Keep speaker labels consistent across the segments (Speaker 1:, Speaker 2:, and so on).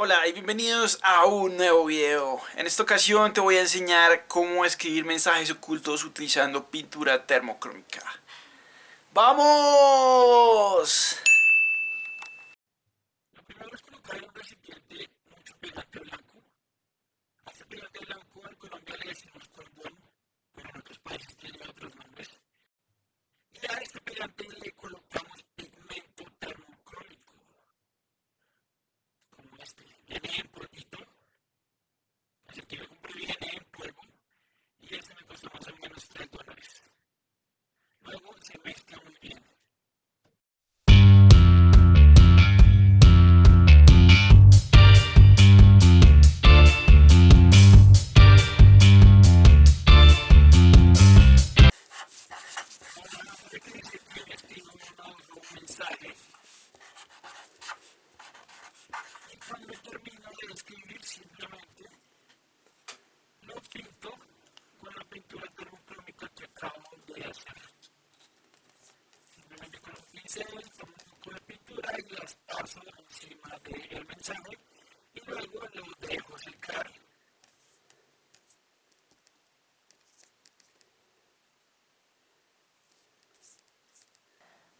Speaker 1: Hola y bienvenidos a un nuevo video. En esta ocasión te voy a enseñar cómo escribir mensajes ocultos utilizando pintura termocrómica. ¡Vamos!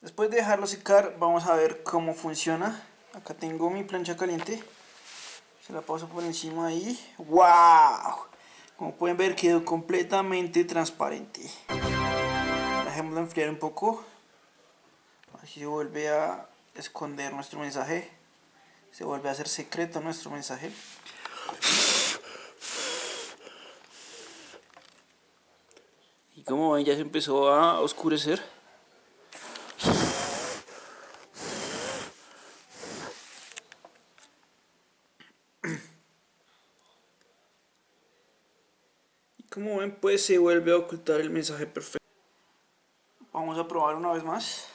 Speaker 1: Después de dejarlo secar, vamos a ver cómo funciona. Acá tengo mi plancha caliente. Se la paso por encima ahí. ¡Wow! Como pueden ver quedó completamente transparente. Dejémoslo enfriar un poco. Así se vuelve a esconder nuestro mensaje. Se vuelve a hacer secreto nuestro mensaje. Y como ven ya se empezó a oscurecer. Como ven pues se vuelve a ocultar el mensaje perfecto. Vamos a probar una vez más.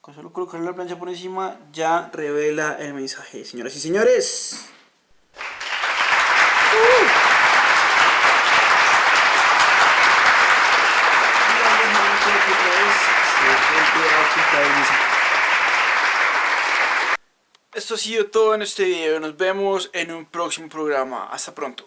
Speaker 1: Con solo colocar la plancha por encima ya revela el mensaje, señoras y señores. Esto ha sido todo en este video. Nos vemos en un próximo programa. Hasta pronto.